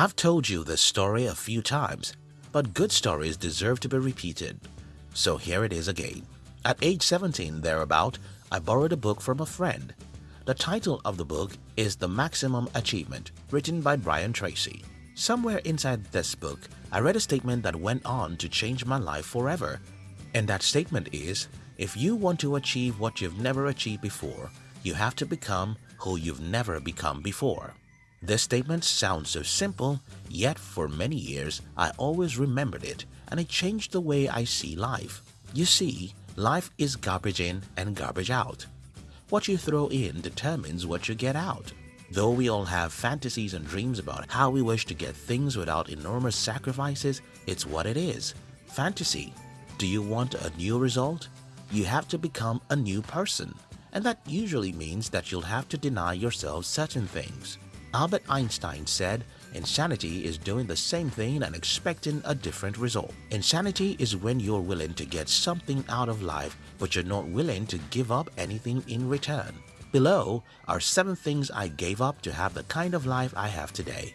I've told you this story a few times, but good stories deserve to be repeated. So here it is again. At age 17 thereabout, I borrowed a book from a friend. The title of the book is The Maximum Achievement, written by Brian Tracy. Somewhere inside this book, I read a statement that went on to change my life forever. And that statement is, if you want to achieve what you've never achieved before, you have to become who you've never become before. This statement sounds so simple, yet for many years I always remembered it and it changed the way I see life. You see, life is garbage in and garbage out. What you throw in determines what you get out. Though we all have fantasies and dreams about how we wish to get things without enormous sacrifices, it's what it is. Fantasy. Do you want a new result? You have to become a new person. And that usually means that you'll have to deny yourself certain things. Albert Einstein said, Insanity is doing the same thing and expecting a different result. Insanity is when you're willing to get something out of life but you're not willing to give up anything in return. Below are 7 things I gave up to have the kind of life I have today.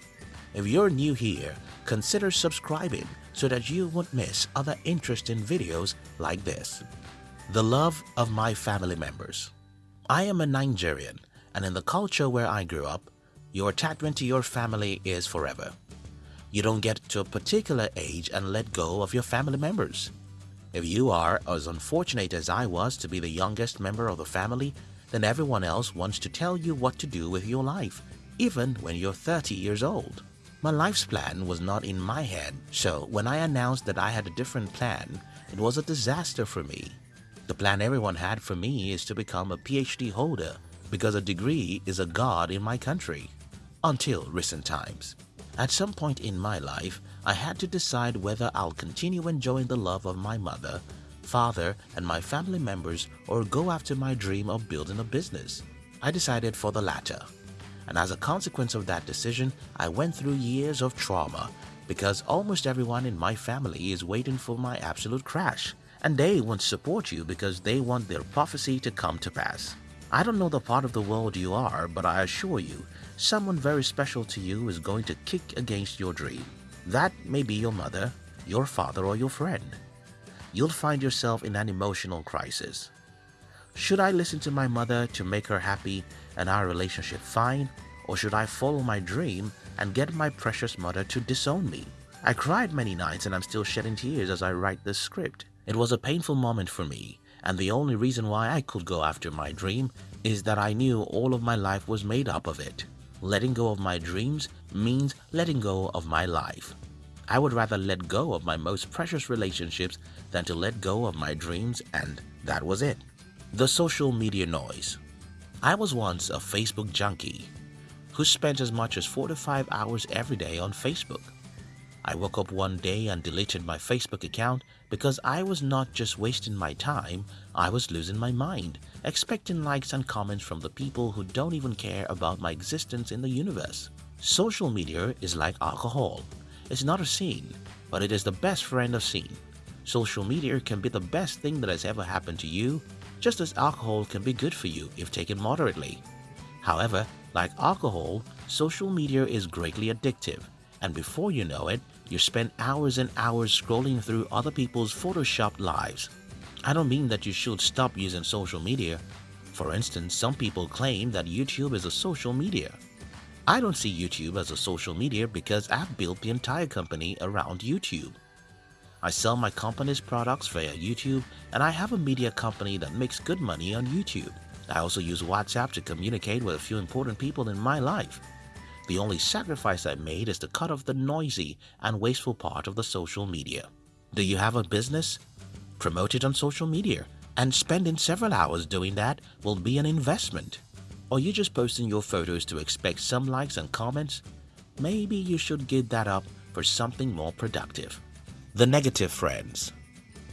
If you're new here, consider subscribing so that you won't miss other interesting videos like this. The love of my family members. I am a Nigerian and in the culture where I grew up, your attachment to your family is forever. You don't get to a particular age and let go of your family members. If you are as unfortunate as I was to be the youngest member of the family, then everyone else wants to tell you what to do with your life, even when you're 30 years old. My life's plan was not in my head, so when I announced that I had a different plan, it was a disaster for me. The plan everyone had for me is to become a PhD holder because a degree is a god in my country until recent times. At some point in my life, I had to decide whether I'll continue enjoying the love of my mother, father, and my family members or go after my dream of building a business. I decided for the latter. And as a consequence of that decision, I went through years of trauma because almost everyone in my family is waiting for my absolute crash and they won't support you because they want their prophecy to come to pass. I don't know the part of the world you are, but I assure you, someone very special to you is going to kick against your dream. That may be your mother, your father, or your friend. You'll find yourself in an emotional crisis. Should I listen to my mother to make her happy and our relationship fine, or should I follow my dream and get my precious mother to disown me? I cried many nights and I'm still shedding tears as I write this script. It was a painful moment for me and the only reason why I could go after my dream is that I knew all of my life was made up of it. Letting go of my dreams means letting go of my life. I would rather let go of my most precious relationships than to let go of my dreams and that was it. The social media noise. I was once a Facebook junkie who spent as much as 4 to 5 hours every day on Facebook. I woke up one day and deleted my Facebook account because I was not just wasting my time, I was losing my mind, expecting likes and comments from the people who don't even care about my existence in the universe. Social media is like alcohol. It's not a sin, but it is the best friend of sin. Social media can be the best thing that has ever happened to you, just as alcohol can be good for you if taken moderately. However, like alcohol, social media is greatly addictive, and before you know it, you spend hours and hours scrolling through other people's photoshopped lives. I don't mean that you should stop using social media. For instance, some people claim that YouTube is a social media. I don't see YouTube as a social media because I've built the entire company around YouTube. I sell my company's products via YouTube and I have a media company that makes good money on YouTube. I also use WhatsApp to communicate with a few important people in my life. The only sacrifice I made is to cut off the noisy and wasteful part of the social media. Do you have a business? Promote it on social media and spending several hours doing that will be an investment. Or you just posting your photos to expect some likes and comments? Maybe you should give that up for something more productive. The Negative Friends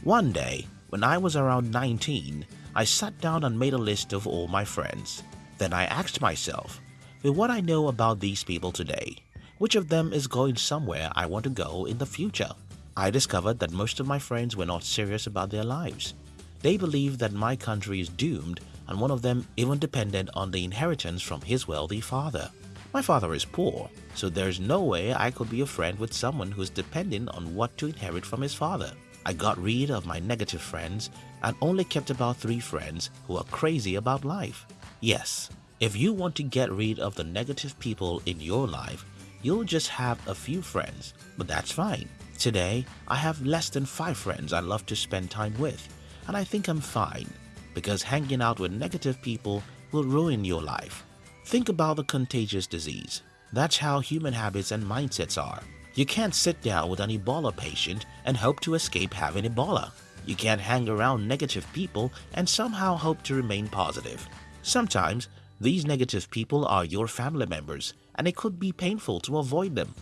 One day, when I was around 19, I sat down and made a list of all my friends. Then I asked myself, with what I know about these people today, which of them is going somewhere I want to go in the future? I discovered that most of my friends were not serious about their lives. They believe that my country is doomed and one of them even depended on the inheritance from his wealthy father. My father is poor, so there's no way I could be a friend with someone who's dependent on what to inherit from his father. I got rid of my negative friends and only kept about three friends who are crazy about life. Yes, if you want to get rid of the negative people in your life, you'll just have a few friends, but that's fine. Today, I have less than five friends I love to spend time with, and I think I'm fine because hanging out with negative people will ruin your life. Think about the contagious disease. That's how human habits and mindsets are. You can't sit down with an Ebola patient and hope to escape having Ebola. You can't hang around negative people and somehow hope to remain positive. Sometimes, these negative people are your family members and it could be painful to avoid them.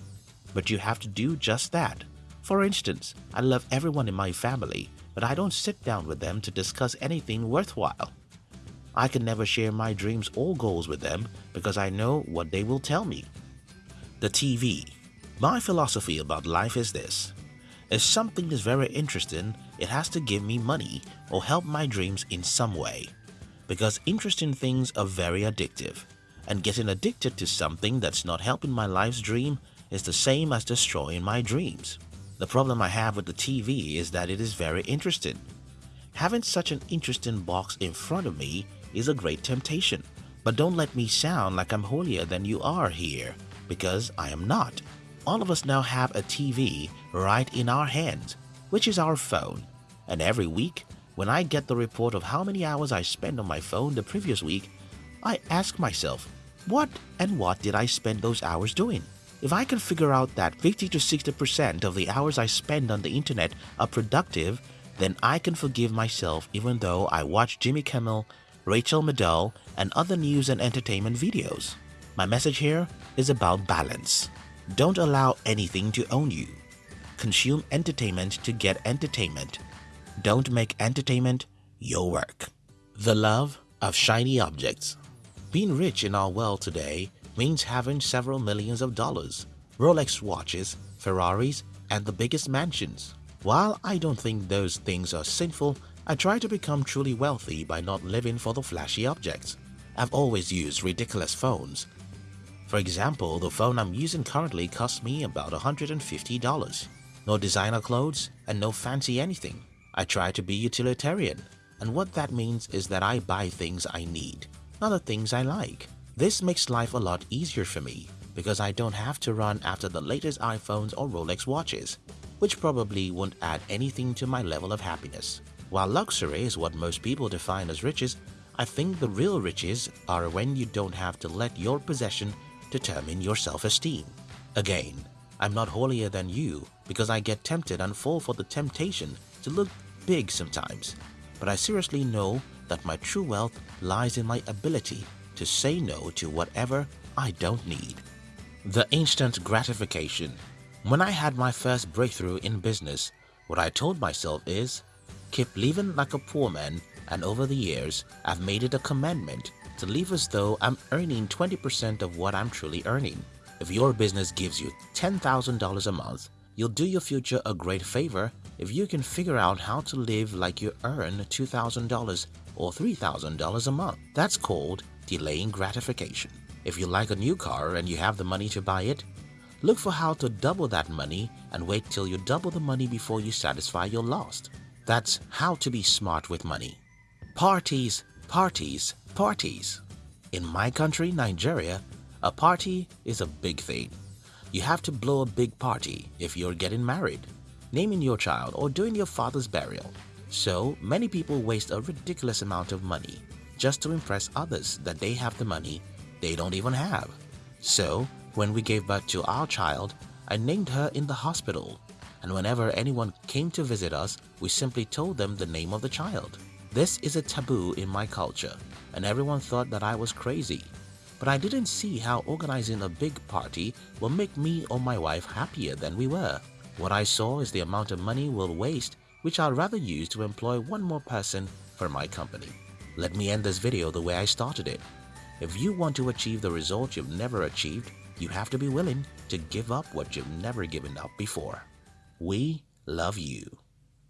But you have to do just that. For instance, I love everyone in my family, but I don't sit down with them to discuss anything worthwhile. I can never share my dreams or goals with them because I know what they will tell me. The TV. My philosophy about life is this. If something is very interesting, it has to give me money or help my dreams in some way. Because interesting things are very addictive. And getting addicted to something that's not helping my life's dream is the same as destroying my dreams. The problem I have with the TV is that it is very interesting. Having such an interesting box in front of me is a great temptation. But don't let me sound like I'm holier than you are here, because I am not. All of us now have a TV right in our hands, which is our phone. And every week, when I get the report of how many hours I spent on my phone the previous week, I ask myself, what and what did I spend those hours doing? If I can figure out that 50 to 60% of the hours I spend on the internet are productive, then I can forgive myself even though I watch Jimmy Kimmel Rachel Maddow, and other news and entertainment videos. My message here is about balance. Don't allow anything to own you. Consume entertainment to get entertainment. Don't make entertainment your work. The love of shiny objects. Being rich in our world today means having several millions of dollars, Rolex watches, Ferraris, and the biggest mansions. While I don't think those things are sinful, I try to become truly wealthy by not living for the flashy objects. I've always used ridiculous phones. For example, the phone I'm using currently costs me about $150. No designer clothes and no fancy anything. I try to be utilitarian, and what that means is that I buy things I need, not the things I like. This makes life a lot easier for me because I don't have to run after the latest iPhones or Rolex watches, which probably won't add anything to my level of happiness. While luxury is what most people define as riches, I think the real riches are when you don't have to let your possession determine your self-esteem. Again, I'm not holier than you because I get tempted and fall for the temptation to look big sometimes. But I seriously know that my true wealth lies in my ability to say no to whatever I don't need. The instant gratification. When I had my first breakthrough in business, what I told myself is, keep living like a poor man and over the years I've made it a commandment to live as though I'm earning 20% of what I'm truly earning. If your business gives you $10,000 a month, you'll do your future a great favor if you can figure out how to live like you earn $2,000 or $3,000 a month. That's called delaying gratification. If you like a new car and you have the money to buy it, look for how to double that money and wait till you double the money before you satisfy your lost. That's how to be smart with money. Parties, parties, parties. In my country, Nigeria, a party is a big thing. You have to blow a big party if you're getting married, naming your child or doing your father's burial. So many people waste a ridiculous amount of money just to impress others that they have the money they don't even have. So when we gave birth to our child, I named her in the hospital and whenever anyone came to visit us, we simply told them the name of the child. This is a taboo in my culture, and everyone thought that I was crazy. But I didn't see how organizing a big party will make me or my wife happier than we were. What I saw is the amount of money we'll waste, which I'd rather use to employ one more person for my company. Let me end this video the way I started it. If you want to achieve the result you've never achieved, you have to be willing to give up what you've never given up before. We love you.